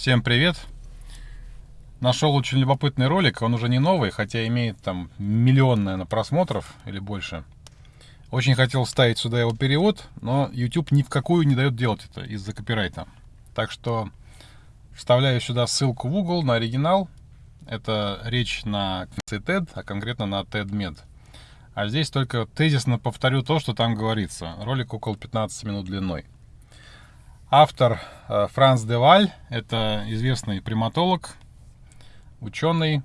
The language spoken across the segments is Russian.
Всем привет! Нашел очень любопытный ролик, он уже не новый, хотя имеет там миллион, наверное, просмотров или больше. Очень хотел ставить сюда его перевод, но YouTube ни в какую не дает делать это из-за копирайта. Так что вставляю сюда ссылку в Google на оригинал. Это речь на TED, а конкретно на TEDMed. А здесь только тезисно повторю то, что там говорится. Ролик около 15 минут длиной. Автор Франц Деваль, это известный приматолог, ученый,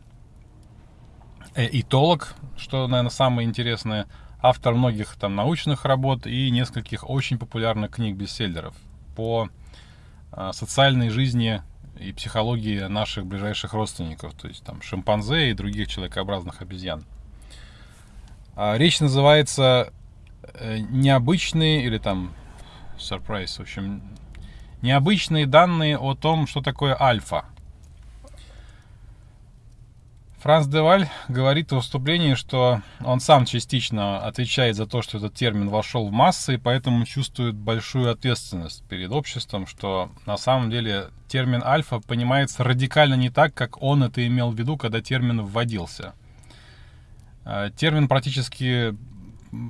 э, этолог, что, наверное, самое интересное, автор многих там научных работ и нескольких очень популярных книг-бестселлеров по э, социальной жизни и психологии наших ближайших родственников, то есть там шимпанзе и других человекообразных обезьян. А речь называется э, «Необычные» или там «Surprise», в общем, необычные данные о том, что такое альфа. Франц Деваль говорит в выступлении, что он сам частично отвечает за то, что этот термин вошел в массы, и поэтому чувствует большую ответственность перед обществом, что на самом деле термин альфа понимается радикально не так, как он это имел в виду, когда термин вводился. А, термин практически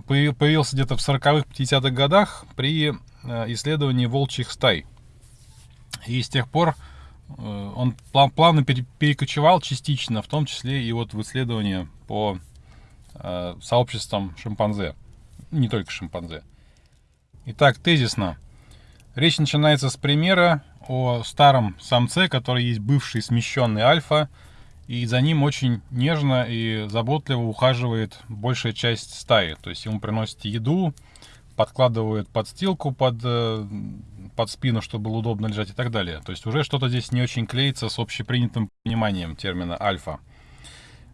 появился где-то в 40-х, 50-х годах при э, исследовании волчьих стай – и с тех пор э, он плавно перекочевал частично, в том числе и вот в исследования по э, сообществам шимпанзе. Не только шимпанзе. Итак, тезисно. Речь начинается с примера о старом самце, который есть бывший смещенный альфа, и за ним очень нежно и заботливо ухаживает большая часть стаи. То есть ему приносят еду, подкладывают подстилку под э, под спину, чтобы было удобно лежать и так далее. То есть уже что-то здесь не очень клеится с общепринятым пониманием термина альфа.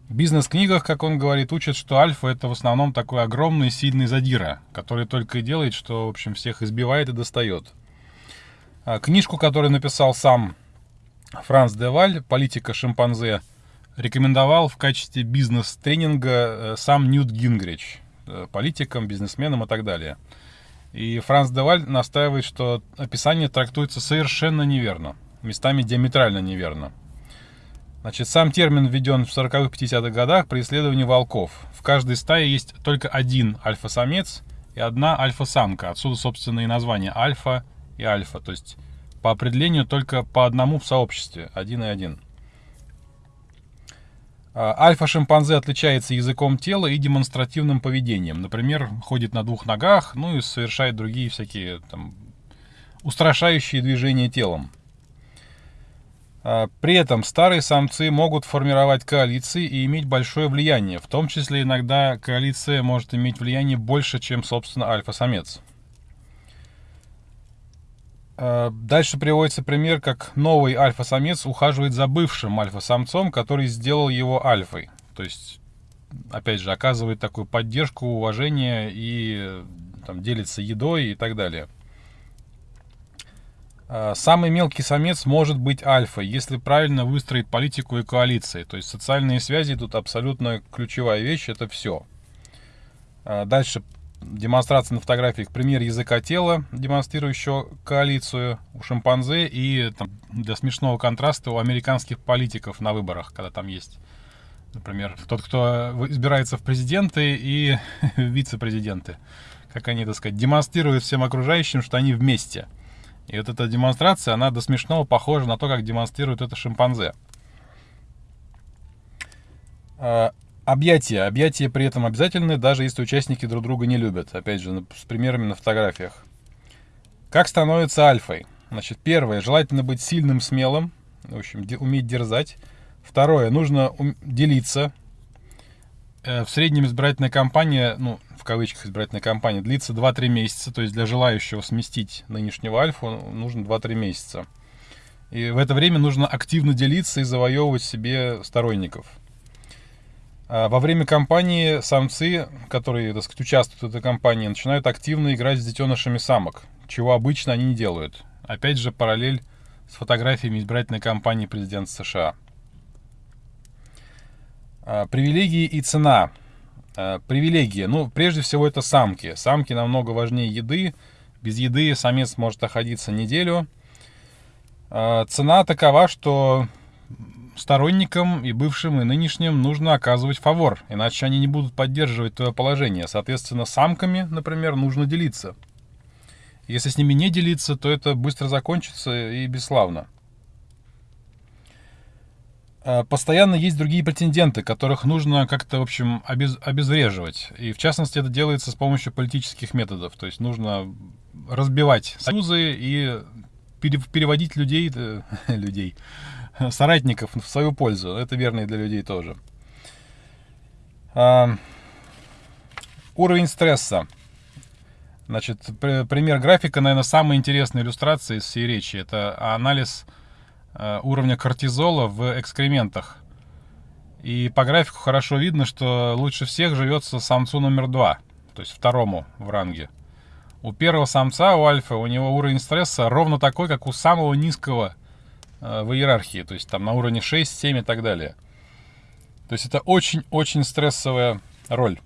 В бизнес-книгах, как он говорит, учат, что альфа это в основном такой огромный сильный задира, который только и делает, что, в общем, всех избивает и достает. А книжку, которую написал сам Франц Деваль, «Политика шимпанзе», рекомендовал в качестве бизнес-тренинга э, сам Ньют Гингрич, э, политикам, бизнесменам и так далее. И Франц Деваль настаивает, что описание трактуется совершенно неверно, местами диаметрально неверно. Значит, сам термин введен в 40-х, 50-х годах при исследовании волков. В каждой стае есть только один альфа-самец и одна альфа-самка. Отсюда, собственно, и название альфа и альфа. То есть, по определению, только по одному в сообществе. Один и один. А, альфа-шимпанзе отличается языком тела и демонстративным поведением. Например, ходит на двух ногах, ну и совершает другие всякие там, устрашающие движения телом. А, при этом старые самцы могут формировать коалиции и иметь большое влияние. В том числе иногда коалиция может иметь влияние больше, чем, собственно, альфа-самец. Э, дальше приводится пример, как новый альфа-самец ухаживает за бывшим альфа-самцом, который сделал его альфой. То есть, опять же, оказывает такую поддержку, уважение и там, делится едой и так далее. Э, самый мелкий самец может быть альфой, если правильно выстроить политику и коалиции. То есть социальные связи тут абсолютно ключевая вещь, это все. Э, дальше демонстрация на фотографиях пример языка тела, демонстрирующего коалицию у шимпанзе и там, для смешного контраста у американских политиков на выборах, когда там есть, например, тот, кто избирается в президенты и вице-президенты. Как они, так сказать, демонстрируют всем окружающим, что они вместе. И вот эта демонстрация, она до смешного похожа на то, как демонстрирует это шимпанзе. Объятия. Объятия при этом обязательны, даже если участники друг друга не любят. Опять же, с примерами на фотографиях. Как становится альфой? Значит, первое, желательно быть сильным, смелым. В общем, уметь дерзать. Второе, нужно делиться. Э, в среднем избирательная кампания, ну, в кавычках избирательная кампания, длится 2-3 месяца. То есть для желающего сместить нынешнего альфу нужно 2-3 месяца. И в это время нужно активно делиться и завоевывать себе сторонников. А во время кампании самцы, которые, так сказать, участвуют в этой кампании, начинают активно играть с детенышами самок, чего обычно они не делают. Опять же, параллель с фотографиями избирательной кампании президента США. А, привилегии и цена. А, привилегии. Ну, прежде всего, это самки. Самки намного важнее еды. Без еды самец может находиться неделю. Цена такова, что сторонникам и бывшим, и нынешним нужно оказывать фавор, иначе они не будут поддерживать твое положение. Соответственно, самками, например, нужно делиться. Если с ними не делиться, то это быстро закончится и бесславно. А, постоянно есть другие претенденты, которых нужно как-то, в общем, обез, обезвреживать. И, в частности, это делается с помощью политических методов. То есть нужно разбивать союзы и переводить людей, э, людей, соратников в свою пользу. Это верно и для людей тоже. А, уровень стресса. Значит, пример графика, наверное, самая интересная иллюстрация из всей речи. Это анализ Э, уровня кортизола в экскрементах. И по графику хорошо видно, что лучше всех живется самцу номер два, то есть второму в ранге. У первого самца, у альфа, у него уровень стресса ровно такой, как у самого низкого в иерархии, то есть там на уровне 6, 7 и так далее. То есть это очень-очень стрессовая роль.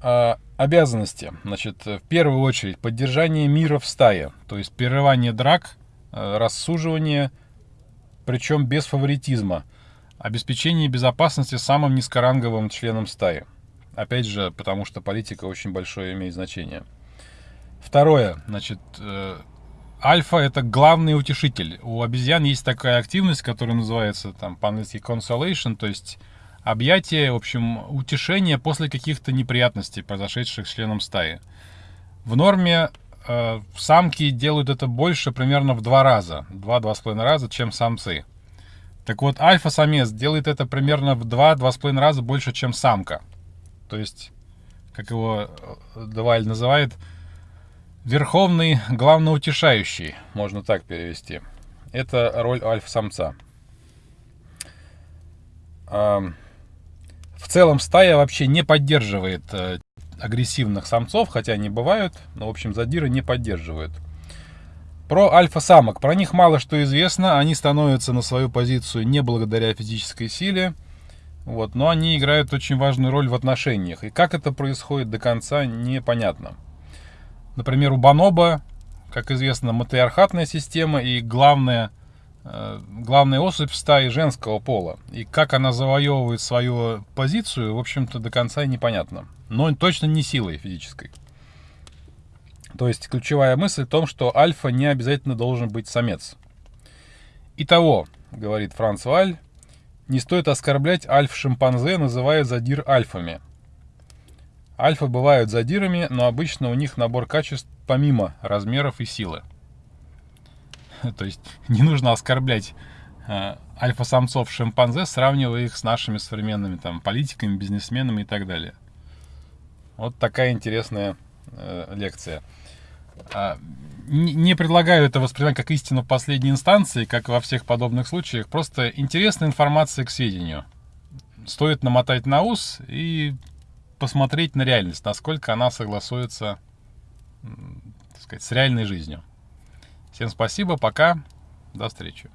А, обязанности. Значит, в первую очередь, поддержание мира в стае, то есть прерывание драк, Э, рассуживание, причем без фаворитизма. Обеспечение безопасности самым низкоранговым членом стаи. Опять же, потому что политика очень большое имеет значение. Второе, значит, э, альфа это главный утешитель. У обезьян есть такая активность, которая называется там по-английски consolation, то есть объятие, в общем, утешение после каких-то неприятностей, произошедших с членом стаи. В норме э, самки делают это больше примерно в два раза, два-два с половиной раза, чем самцы. Так вот, альфа-самец делает это примерно в два-два с половиной раза больше, чем самка. То есть, как его э, Деваль называет, верховный главноутешающий, можно так перевести. Это роль альфа-самца. В целом стая вообще не поддерживает э, агрессивных самцов, хотя они бывают, но, в общем, задиры не поддерживают. Про альфа-самок. Про них мало что известно. Они становятся на свою позицию не благодаря физической силе. Вот, но они играют очень важную роль в отношениях. И как это происходит до конца, непонятно. Например, у Баноба, как известно, матриархатная система и главная, э, главная особь в стае женского пола. И как она завоевывает свою позицию, в общем-то, до конца непонятно но точно не силой физической. То есть ключевая мысль в том, что альфа не обязательно должен быть самец. Итого, говорит Франц Валь, не стоит оскорблять альф-шимпанзе, называя задир альфами. Альфа бывают задирами, но обычно у них набор качеств помимо размеров и силы. То есть не нужно оскорблять э, альфа-самцов шимпанзе, сравнивая их с нашими современными там, политиками, бизнесменами и так далее. Вот такая интересная э, лекция. А, не, не предлагаю это воспринимать как истину в последней инстанции, как во всех подобных случаях. Просто интересная информация к сведению. Стоит намотать на ус и посмотреть на реальность, насколько она согласуется так сказать, с реальной жизнью. Всем спасибо, пока, до встречи.